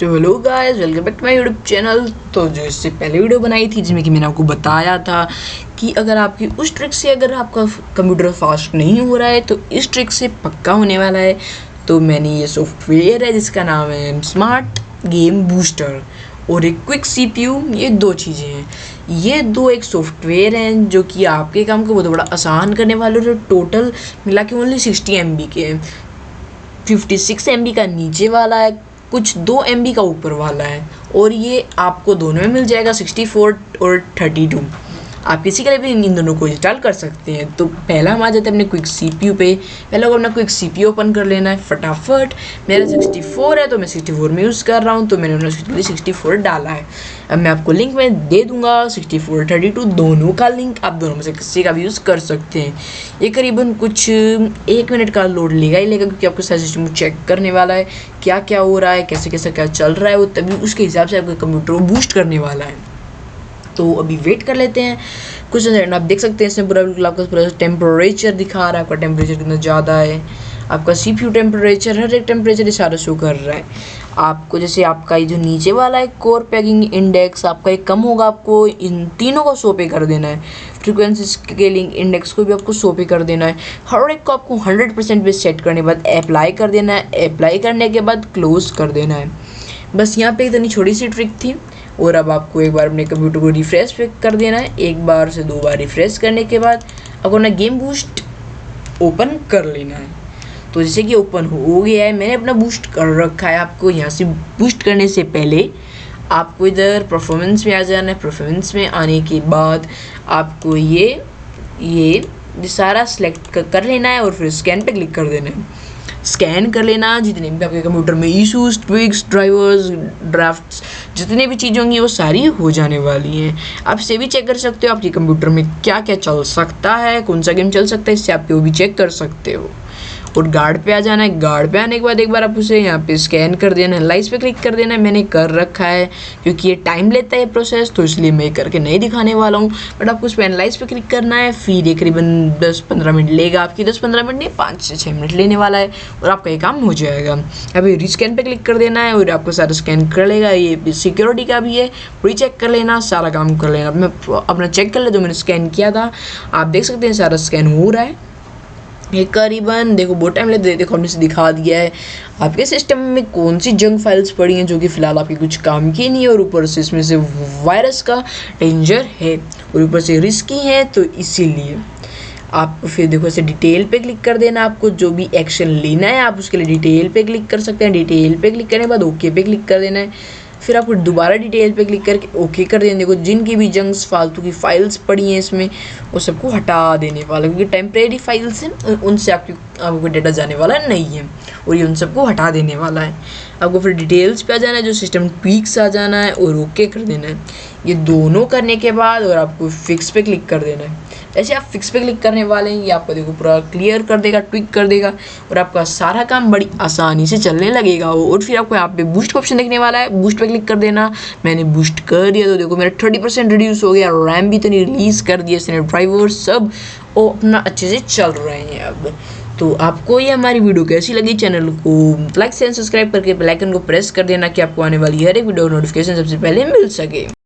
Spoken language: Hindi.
तो hello guys welcome back to my YouTube channel तो जो इससे पहले वीडियो बनाई थी, जिसमें कि मैंने आपको बताया था कि अगर आपकी उस ट्रिक से अगर आपका कंप्यूटर फास्ट नहीं हो रहा है तो इस ट्रिक से पक्का होने वाला है। तो मैंने ये सॉफ्टवेयर है, जिसका नाम है स्मार्ट गेम बूस्टर और एक क्विक सीपीयू ये दो चीज़ें हैं। ये दो एक सॉफ्टवेयर हैं, जो कि आपके काम को बहुत बड़ा आसान करने वाले और टोटल मिला के ओनली सिक्सटी एम के हैं। फिफ्टी सिक्स एम का नीचे वाला है कुछ दो एमबी का ऊपर वाला है और ये आपको दोनों में मिल जाएगा सिक्सटी और थर्टी आप किसी के लिए भी इन दोनों को इंस्टॉल कर सकते हैं। तो पहला हम आ जाते हैं अपने क्विक सी पी यू पे। पहले को अपना क्विक सी पी ओपन कर लेना है, फटाफट। मेरा सिक्सटी फोर है तो मैं सिक्सटी फोर में यूज़ कर रहा हूँ तो मैंने उन्होंने सिक्सटी फोर डाला है। अब मैं आपको लिंक में दे दूँगा सिक्सटी फोर थर्टी टू दोनों का लिंक आप दोनों में से किसी का भी यूज़ कर सकते हैं। ये करीबन कुछ, एक मिनट का लोड लेगा ही लेगा, क्योंकि आपका साइज़ सिस्टम चेक करने वाला है क्या क्या हो रहा है कैसे कैसे क्या चल रहा है, वो तभी उसके हिसाब से आपका कंप्यूटर बूस्ट करने वाला है। तो अभी वेट कर लेते हैं। कुछ सेकंड आप देख सकते हैं इसमें पूरा बिल्कुल आपका पूरा टेम्परेचर दिखा रहा है, आपका टेम्परेचर कितना ज़्यादा है। आपका सी पी टेम्परेचर हर एक टेम्परेचर सारा शो कर रहा है। आपको जैसे आपका ये जो नीचे वाला है कोर पैकिंग इंडेक्स आपका एक कम होगा, आपको इन तीनों को सो पे कर देना है। फ्रीक्वेंसी स्केलिंग इंडेक्स को भी आपको सो पे कर देना है। हर एक को आपको हंड्रेड परसेंट पे सेट करने के बाद अप्लाई कर देना है। अप्लाई करने के बाद क्लोज कर देना है। बस यहाँ पे इतनी छोटी सी ट्रिक थी। और अब आपको एक बार अपने कंप्यूटर को रिफ्रेश कर देना है। एक बार से दो बार रिफ्रेश करने के बाद आपको अपना गेम बूस्ट ओपन कर लेना है। तो जैसे कि ओपन हो गया है, मैंने अपना बूस्ट कर रखा है आपको। यहाँ से बूस्ट करने से पहले आपको इधर परफॉर्मेंस में आ जाना है। परफॉर्मेंस में आने के बाद आपको ये ये सारा सिलेक्ट कर लेना है और फिर स्कैन पे क्लिक कर देना है। स्कैन कर लेना, जितने भी आपके कंप्यूटर में इशूज़ ट्विक्स ड्राइवर्स ड्राफ्ट जितने भी चीज़ें होंगी, वो सारी हो जाने वाली हैं। आप इसे भी चेक कर सकते हो, आपके कंप्यूटर में क्या क्या चल सकता है, कौन सा गेम चल सकता है, इससे आप वो भी चेक कर सकते हो। और गार्ड पे आ जाना है। गार्ड पे आने के बाद एक बार आप उसे यहाँ पे स्कैन कर देना है। लाइस पे क्लिक कर देना है। मैंने कर रखा है, क्योंकि ये टाइम लेता है प्रोसेस तो इसलिए मैं करके नहीं दिखाने वाला हूँ। बट आपको उस पर एनालाइज पे क्लिक करना है। फिर ये करीबन दस पंद्रह मिनट लेगा आपकी। दस पंद्रह मिनट नहीं, पाँच से छः मिनट लेने वाला है। और आपका ये काम हो जाएगा। अभी रीस्कैन पर क्लिक कर देना है और आपको सारा स्कैन कर लेगा। ये सिक्योरिटी का भी है। री चेक कर लेना, सारा काम कर लेना। मैं अपना चेक कर ले, जो मैंने स्कैन किया था। आप देख सकते हैं, सारा स्कैन हो रहा है। ये करीबन देखो बहुत टाइम लगता है देखो हमने से दिखा दिया है। आपके सिस्टम में कौन सी जंग फाइल्स पड़ी हैं जो कि फ़िलहाल आपके कुछ काम की नहीं है और ऊपर से इसमें से वायरस का डेंजर है और ऊपर से रिस्की है तो इसीलिए आप फिर देखो ऐसे डिटेल पे क्लिक कर देना आपको। जो भी एक्शन लेना है, आप उसके लिए डिटेल पे क्लिक कर सकते हैं। डिटेल पे क्लिक करने के बाद ओके पे क्लिक कर देना है। फिर आपको दोबारा डिटेल पे क्लिक करके ओके कर देना देखो जिनकी भी जंक्स फालतू की फाइल्स पड़ी हैं इसमें, वो सबको हटा देने वाला क्योंकि टेम्प्रेरी फाइल्स हैं उनसे आपकी, आपको डेटा जाने वाला नहीं है, और ये उन सबको हटा देने वाला है। आपको फिर डिटेल्स पे आ जाना है, जो सिस्टम ट्वीक्स आ जाना है, और ओके कर देना है। ये दोनों करने के बाद और आपको फिक्स पे क्लिक कर देना है। ऐसे आप फिक्स पे क्लिक करने वाले हैं, ये आपको देखो पूरा क्लियर कर देगा ट्विक कर देगा और आपका सारा काम बड़ी आसानी से चलने लगेगा। वो और फिर आपको यहाँ पे बूस्ट ऑप्शन देखने वाला है। बूस्ट पे क्लिक कर देना। मैंने बूस्ट कर दिया तो देखो मेरा थर्टी परसेंट रिड्यूस हो गया रैम भी तो नहीं रिलीज़ कर दिया इसने ड्राइवर सब। वो अपना अच्छे से चल रहे हैं अब। तो आपको ये हमारी वीडियो कैसी लगी? चैनल को लाइक से सब्सक्राइब करके बेल आइकन को प्रेस कर देना कि आपको आने वाली हर एक वीडियो नोटिफिकेशन सबसे पहले मिल सके।